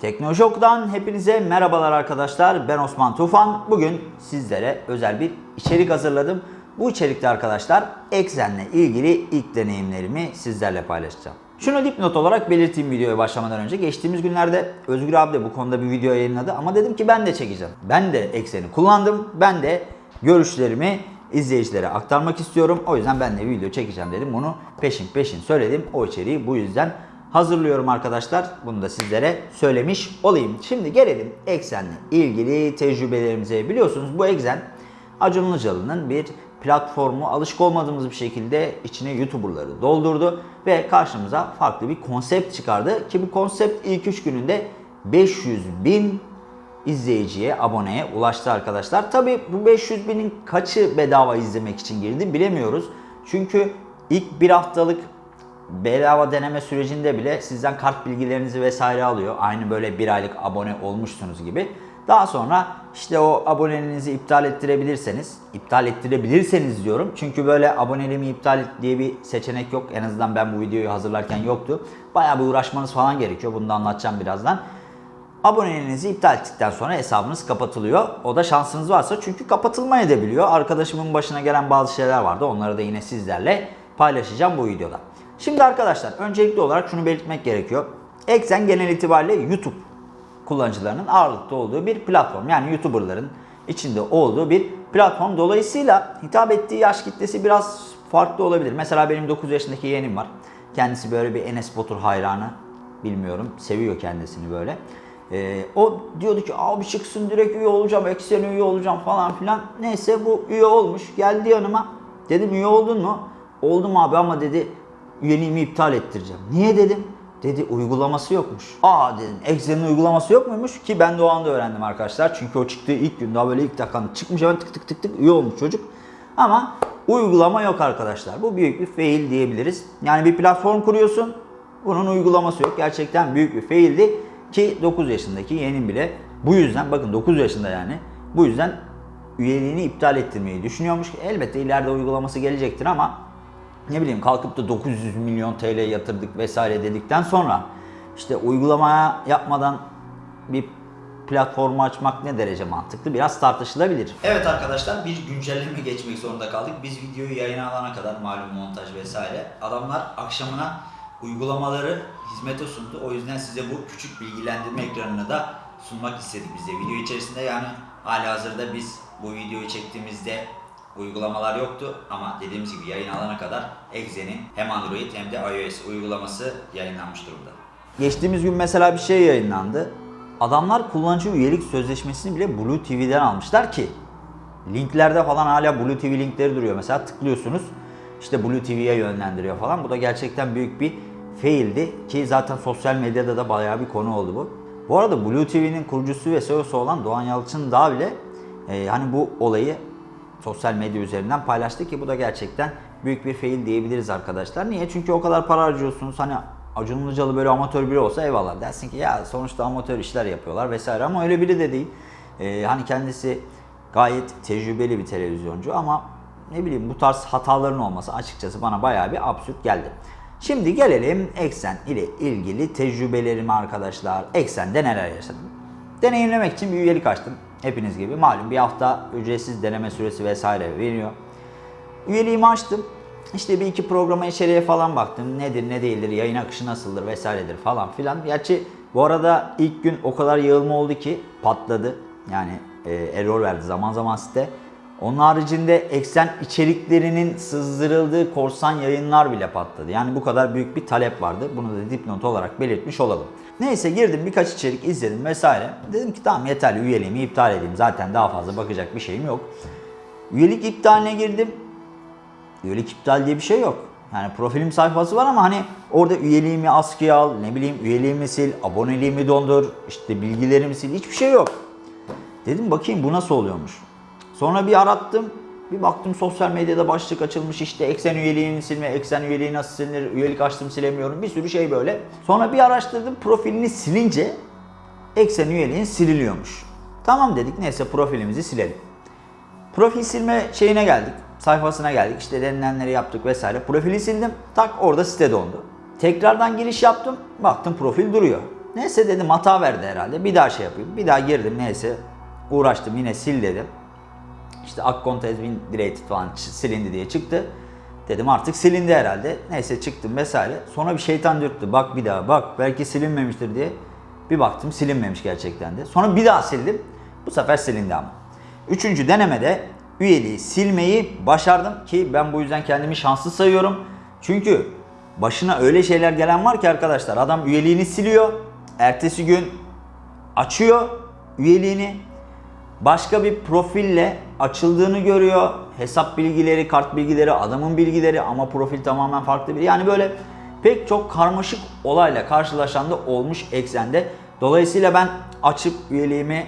Teknoloji hepinize merhabalar arkadaşlar. Ben Osman Tufan. Bugün sizlere özel bir içerik hazırladım. Bu içerikte arkadaşlar Exen'le ilgili ilk deneyimlerimi sizlerle paylaşacağım. Şunu dipnot olarak belirteyim videoya başlamadan önce. Geçtiğimiz günlerde Özgür abi de bu konuda bir video yayınladı ama dedim ki ben de çekeceğim. Ben de Exen'i kullandım. Ben de görüşlerimi izleyicilere aktarmak istiyorum. O yüzden ben de video çekeceğim dedim. Bunu peşin peşin söyledim. O içeriği bu yüzden hazırlıyorum arkadaşlar. Bunu da sizlere söylemiş olayım. Şimdi gelelim Exen'le ilgili tecrübelerimize. Biliyorsunuz bu Exen Acun Ilıcalı'nın bir platformu alışık olmadığımız bir şekilde içine YouTuber'ları doldurdu ve karşımıza farklı bir konsept çıkardı ki bu konsept ilk 3 gününde 500 bin izleyiciye, aboneye ulaştı arkadaşlar. Tabi bu 500 binin kaçı bedava izlemek için girdi bilemiyoruz. Çünkü ilk bir haftalık bedava deneme sürecinde bile sizden kart bilgilerinizi vesaire alıyor. Aynı böyle bir aylık abone olmuşsunuz gibi. Daha sonra işte o aboneliğinizi iptal ettirebilirseniz, iptal ettirebilirseniz diyorum. Çünkü böyle aboneliğimi iptal et diye bir seçenek yok. En azından ben bu videoyu hazırlarken yoktu. Bayağı bir uğraşmanız falan gerekiyor. Bunu da anlatacağım birazdan. Aboneliğinizi iptal ettikten sonra hesabınız kapatılıyor. O da şansınız varsa çünkü kapatılmaya da. Arkadaşımın başına gelen bazı şeyler vardı. Onları da yine sizlerle paylaşacağım bu videoda. Şimdi arkadaşlar öncelikli olarak şunu belirtmek gerekiyor. Exen genel itibariyle YouTube kullanıcılarının ağırlıkta olduğu bir platform. Yani YouTuber'ların içinde olduğu bir platform. Dolayısıyla hitap ettiği yaş kitlesi biraz farklı olabilir. Mesela benim 9 yaşındaki yeğenim var. Kendisi böyle bir Enes Batur hayranı. Bilmiyorum. Seviyor kendisini böyle. Ee, o diyordu ki abi çıksın direkt üye olacağım, eksen üye olacağım falan filan. Neyse bu üye olmuş. Geldi yanıma. Dedim üye oldun mu? Oldum abi ama dedi üyeliğimi iptal ettireceğim. Niye dedim? Dedi uygulaması yokmuş. Aa dedim Excel'in uygulaması yok muymuş? Ki ben de o anda öğrendim arkadaşlar. Çünkü o çıktığı ilk gün daha böyle ilk dakikada çıkmış hemen tık tık tık tık üye olmuş çocuk. Ama uygulama yok arkadaşlar. Bu büyük bir fail diyebiliriz. Yani bir platform kuruyorsun. Bunun uygulaması yok. Gerçekten büyük bir faildi. Ki 9 yaşındaki yeğenim bile bu yüzden bakın 9 yaşında yani bu yüzden üyeliğini iptal ettirmeyi düşünüyormuş. Elbette ileride uygulaması gelecektir ama ne bileyim kalkıp da 900 milyon TL yatırdık vesaire dedikten sonra işte uygulamaya yapmadan bir platformu açmak ne derece mantıklı biraz tartışılabilir. Evet arkadaşlar bir güncelleme geçmek zorunda kaldık. Biz videoyu yayına alana kadar malum montaj vesaire adamlar akşamına uygulamaları hizmete sundu. O yüzden size bu küçük bilgilendirme ekranını da sunmak istedik biz de. Video içerisinde yani hala hazırda biz bu videoyu çektiğimizde uygulamalar yoktu ama dediğimiz gibi yayın alana kadar Exe'nin hem Android hem de iOS uygulaması yayınlanmış durumda. Geçtiğimiz gün mesela bir şey yayınlandı. Adamlar kullanıcı üyelik sözleşmesini bile Blue TV'den almışlar ki linklerde falan hala Blue TV linkleri duruyor. Mesela tıklıyorsunuz işte Blue TV'ye yönlendiriyor falan. Bu da gerçekten büyük bir faildi ki zaten sosyal medyada da bayağı bir konu oldu bu. Bu arada Blue TV'nin kurucusu ve CEO'su olan Doğan Yalçın daha bile e, hani bu olayı sosyal medya üzerinden paylaştı ki bu da gerçekten büyük bir fail diyebiliriz arkadaşlar. Niye? Çünkü o kadar para harcıyorsunuz. Hani Acun Ilıcalı böyle amatör biri olsa eyvallah dersin ki ya sonuçta amatör işler yapıyorlar vesaire ama öyle biri de değil. Ee, hani kendisi gayet tecrübeli bir televizyoncu ama ne bileyim bu tarz hataların olması açıkçası bana bayağı bir absürt geldi. Şimdi gelelim Exen ile ilgili tecrübelerime arkadaşlar. Exen'de neler yaşadım? Deneyimlemek için bir üyelik açtım. Hepiniz gibi malum bir hafta ücretsiz deneme süresi vesaire veriyor. Üyeliğimi açtım. İşte bir iki programa içeriye falan baktım. Nedir ne değildir, yayın akışı nasıldır vesairedir falan filan. Gerçi bu arada ilk gün o kadar yığılma oldu ki patladı. Yani e, error verdi zaman zaman site. Onun haricinde eksen içeriklerinin sızdırıldığı korsan yayınlar bile patladı. Yani bu kadar büyük bir talep vardı. Bunu da dipnot olarak belirtmiş olalım. Neyse girdim birkaç içerik izledim vesaire. Dedim ki tamam yeterli üyeliğimi iptal edeyim. Zaten daha fazla bakacak bir şeyim yok. Üyelik iptaline girdim. Üyelik iptal diye bir şey yok. Yani profilim sayfası var ama hani orada üyeliğimi askıya al, ne bileyim üyeliğimi sil, aboneliğimi dondur, işte bilgilerimi sil hiçbir şey yok. Dedim bakayım bu nasıl oluyormuş. Sonra bir arattım. Bir baktım sosyal medyada başlık açılmış işte eksen üyeliğini silme, eksen üyeliği nasıl silinir, üyelik açtım silemiyorum bir sürü şey böyle. Sonra bir araştırdım profilini silince eksen üyeliğin siliniyormuş. Tamam dedik neyse profilimizi silelim. Profil silme şeyine geldik. Sayfasına geldik. İşte denilenleri yaptık vesaire. Profili sildim. Tak orada site dondu. Tekrardan giriş yaptım. Baktım profil duruyor. Neyse dedim hata verdi herhalde. Bir daha şey yapayım. Bir daha girdim neyse. Uğraştım yine sil dedim. İşte has been deleted falan silindi diye çıktı. Dedim artık silindi herhalde. Neyse çıktım vesaire. Sonra bir şeytan dürttü. Bak bir daha bak belki silinmemiştir diye. Bir baktım silinmemiş gerçekten de. Sonra bir daha sildim. Bu sefer silindi ama. Üçüncü denemede üyeliği silmeyi başardım ki ben bu yüzden kendimi şanslı sayıyorum. Çünkü başına öyle şeyler gelen var ki arkadaşlar adam üyeliğini siliyor. Ertesi gün açıyor üyeliğini başka bir profille açıldığını görüyor. Hesap bilgileri, kart bilgileri, adamın bilgileri ama profil tamamen farklı bir. Yani böyle pek çok karmaşık olayla karşılaşan da olmuş eksende. Dolayısıyla ben açıp üyeliğimi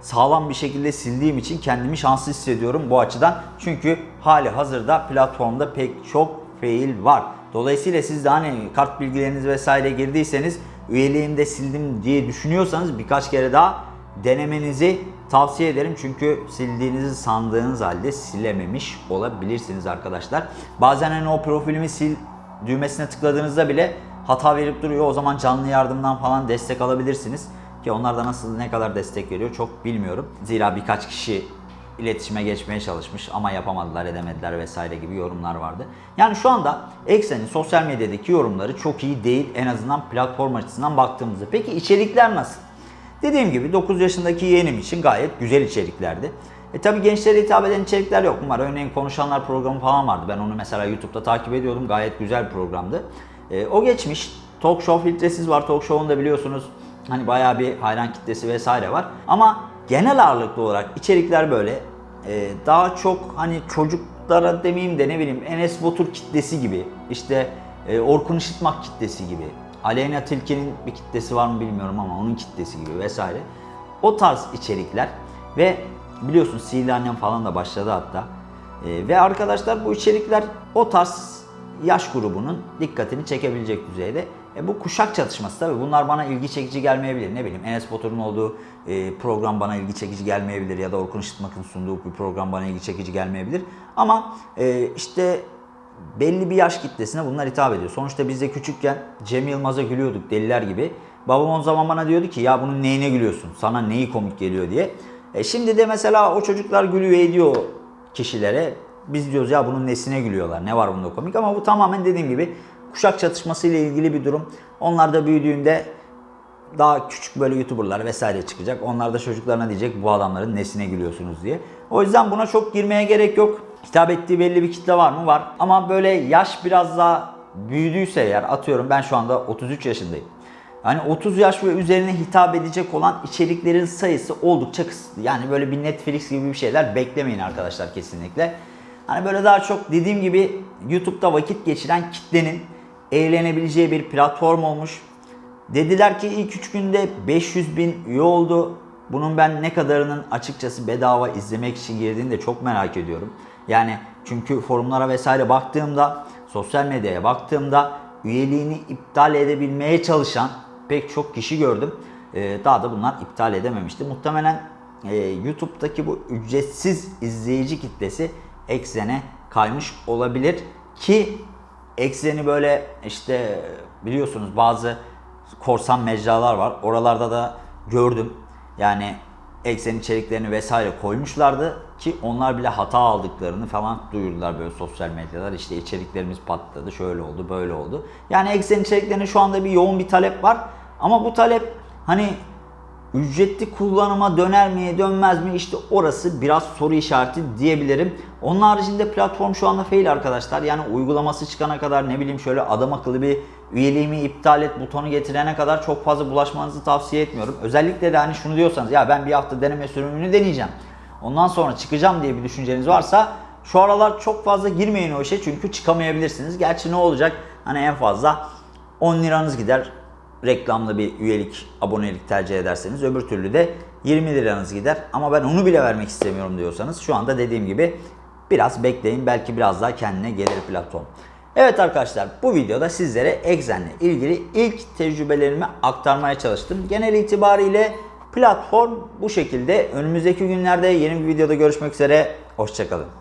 sağlam bir şekilde sildiğim için kendimi şanslı hissediyorum bu açıdan. Çünkü hali hazırda platformda pek çok fail var. Dolayısıyla siz de hani kart bilgileriniz vesaire girdiyseniz üyeliğimde sildim diye düşünüyorsanız birkaç kere daha denemenizi tavsiye ederim. Çünkü sildiğinizi sandığınız halde silememiş olabilirsiniz arkadaşlar. Bazen hani o profilimi sil düğmesine tıkladığınızda bile hata verip duruyor. O zaman canlı yardımdan falan destek alabilirsiniz. Ki onlar da nasıl ne kadar destek veriyor çok bilmiyorum. Zira birkaç kişi iletişime geçmeye çalışmış ama yapamadılar, edemediler vesaire gibi yorumlar vardı. Yani şu anda Exxen'in sosyal medyadaki yorumları çok iyi değil en azından platform açısından baktığımızda. Peki içerikler nasıl? Dediğim gibi 9 yaşındaki yeğenim için gayet güzel içeriklerdi. E tabi gençlere hitap eden içerikler yok mu var? Örneğin konuşanlar programı falan vardı. Ben onu mesela YouTube'da takip ediyordum. Gayet güzel bir programdı. E, o geçmiş. Talk show filtresiz var. Talk show'un da biliyorsunuz hani bayağı bir hayran kitlesi vesaire var. Ama genel ağırlıklı olarak içerikler böyle e, daha çok hani çocuklara demeyeyim de ne bileyim Enes Batur kitlesi gibi işte e, Orkun Işıtmak kitlesi gibi Aleyna Tilki'nin bir kitlesi var mı bilmiyorum ama onun kitlesi gibi vesaire. O tarz içerikler ve biliyorsun Sihirli Annem falan da başladı hatta. E, ve arkadaşlar bu içerikler o tarz yaş grubunun dikkatini çekebilecek düzeyde. E, bu kuşak çatışması tabii bunlar bana ilgi çekici gelmeyebilir. Ne bileyim Enes Batur'un olduğu e, program bana ilgi çekici gelmeyebilir ya da Orkun Işıtmak'ın sunduğu bir program bana ilgi çekici gelmeyebilir. Ama e, işte belli bir yaş kitlesine bunlar hitap ediyor. Sonuçta biz de küçükken Cem Yılmaz'a gülüyorduk deliler gibi. Babam o zaman bana diyordu ki ya bunun neyine gülüyorsun? Sana neyi komik geliyor diye. E şimdi de mesela o çocuklar gülüyor ediyor kişilere. Biz diyoruz ya bunun nesine gülüyorlar? Ne var bunda komik? Ama bu tamamen dediğim gibi kuşak çatışması ile ilgili bir durum. Onlar da büyüdüğünde daha küçük böyle YouTuber'lar vesaire çıkacak. Onlar da çocuklarına diyecek bu adamların nesine gülüyorsunuz diye. O yüzden buna çok girmeye gerek yok. Hitap ettiği belli bir kitle var mı? Var. Ama böyle yaş biraz daha büyüdüyse eğer atıyorum ben şu anda 33 yaşındayım. Yani 30 yaş ve üzerine hitap edecek olan içeriklerin sayısı oldukça kısıtlı. Yani böyle bir Netflix gibi bir şeyler beklemeyin arkadaşlar kesinlikle. Hani böyle daha çok dediğim gibi YouTube'da vakit geçiren kitlenin eğlenebileceği bir platform olmuş. Dediler ki ilk 3 günde 500 bin üye oldu. Bunun ben ne kadarının açıkçası bedava izlemek için girdiğini de çok merak ediyorum. Yani çünkü forumlara vesaire baktığımda, sosyal medyaya baktığımda üyeliğini iptal edebilmeye çalışan pek çok kişi gördüm. Ee, daha da bunlar iptal edememişti. Muhtemelen e, YouTube'daki bu ücretsiz izleyici kitlesi Exxen'e kaymış olabilir ki Exxen'i böyle işte biliyorsunuz bazı korsan mecralar var. Oralarda da gördüm. Yani eksen içeriklerini vesaire koymuşlardı ki onlar bile hata aldıklarını falan duyurdular böyle sosyal medyalar. İşte içeriklerimiz patladı, şöyle oldu, böyle oldu. Yani eksen içeriklerine şu anda bir yoğun bir talep var. Ama bu talep hani ücretli kullanıma döner mi dönmez mi işte orası biraz soru işareti diyebilirim. Onun haricinde platform şu anda fail arkadaşlar. Yani uygulaması çıkana kadar ne bileyim şöyle adam akıllı bir üyeliğimi iptal et butonu getirene kadar çok fazla bulaşmanızı tavsiye etmiyorum. Özellikle de hani şunu diyorsanız ya ben bir hafta deneme sürümünü deneyeceğim. Ondan sonra çıkacağım diye bir düşünceniz varsa şu aralar çok fazla girmeyin o işe çünkü çıkamayabilirsiniz. Gerçi ne olacak? Hani en fazla 10 liranız gider reklamlı bir üyelik, abonelik tercih ederseniz öbür türlü de 20 liranız gider. Ama ben onu bile vermek istemiyorum diyorsanız şu anda dediğim gibi biraz bekleyin. Belki biraz daha kendine gelir platform. Evet arkadaşlar bu videoda sizlere Exxen'le ilgili ilk tecrübelerimi aktarmaya çalıştım. Genel itibariyle platform bu şekilde. Önümüzdeki günlerde yeni bir videoda görüşmek üzere. Hoşçakalın.